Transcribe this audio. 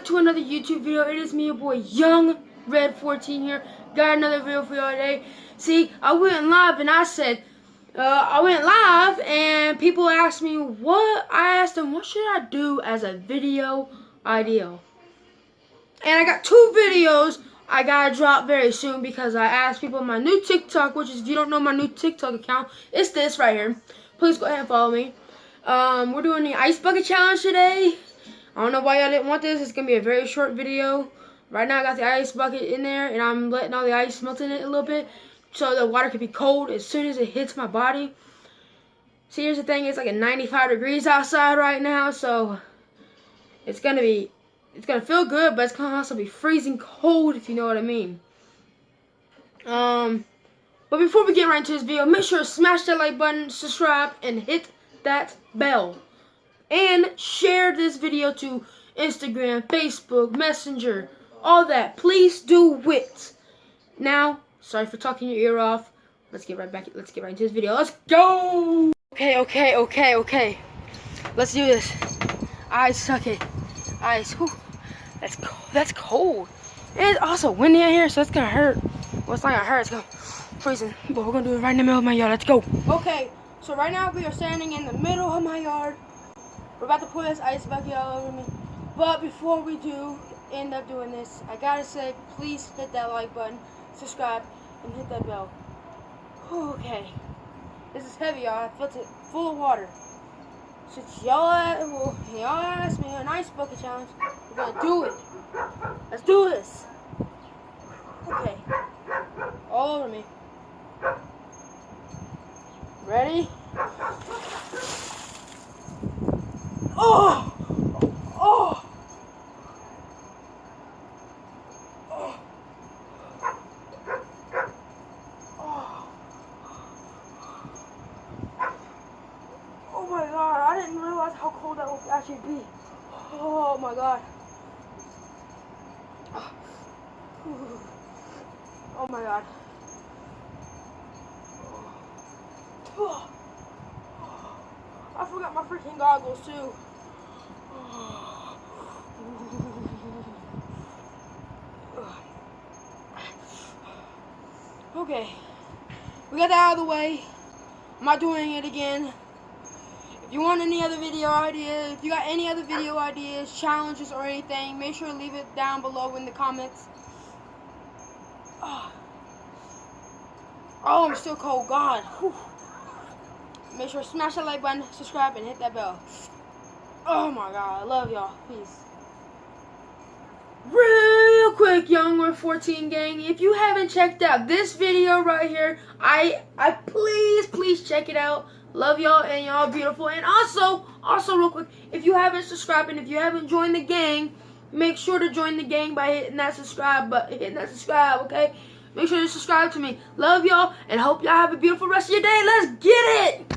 back to another YouTube video. It is me, your boy, Young Red 14 here. Got another video for y'all today. See, I went live and I said, uh, I went live and people asked me what, I asked them, what should I do as a video idea? And I got two videos I gotta drop very soon because I asked people my new TikTok, which is, if you don't know my new TikTok account, it's this right here. Please go ahead and follow me. Um, we're doing the Ice Bucket Challenge today. I don't know why y'all didn't want this. It's going to be a very short video. Right now I got the ice bucket in there and I'm letting all the ice melt in it a little bit so the water can be cold as soon as it hits my body. See, here's the thing. It's like a 95 degrees outside right now, so it's going to be, it's going to feel good, but it's going to also be freezing cold, if you know what I mean. Um, but before we get right into this video, make sure to smash that like button, subscribe, and hit that bell and share this video to Instagram, Facebook, Messenger, all that. Please do it. Now, sorry for talking your ear off. Let's get right back. Let's get right into this video. Let's go. Okay, okay, okay, okay. Let's do this. I suck it. Ice. Whew. That's cold. That's cold. It's also windy out here, so it's gonna hurt. Well, it's not gonna hurt. It's gonna freezing. But we're gonna do it right in the middle of my yard. Let's go. Okay. So right now we are standing in the middle of my yard. We're about to pour this ice bucket all over me. But before we do end up doing this, I gotta say, please hit that like button, subscribe, and hit that bell. Okay. This is heavy, y'all. I felt it full of water. Since y'all asked me an ice bucket challenge, we're gonna do it. Let's do this. Okay. All over me. Ready? Oh! Oh! Oh! Oh! Oh my god, I didn't realize how cold that would actually be. Oh my god. Oh my god. I forgot my freaking goggles too. Okay. We got that out of the way. I'm not doing it again. If you want any other video ideas, if you got any other video ideas, challenges, or anything, make sure to leave it down below in the comments. Oh, I'm still cold. God. Whew. Make sure to smash that like button, subscribe, and hit that bell. Oh my god, I love y'all. Peace. Real quick, Young Red 14 gang, if you haven't checked out this video right here, I I please, please check it out. Love y'all and y'all beautiful. And also, also real quick, if you haven't subscribed and if you haven't joined the gang, make sure to join the gang by hitting that subscribe button, hitting that subscribe, okay? Make sure to subscribe to me. Love y'all and hope y'all have a beautiful rest of your day. Let's get it!